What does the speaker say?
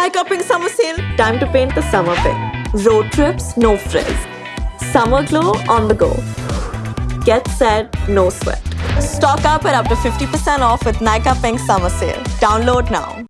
like upping Summer Sale. Time to paint the summer pink. Road trips, no frills. Summer glow on the go. Get set, no sweat. Stock up at up to 50% off with Nykaa Pink Summer Sale. Download now.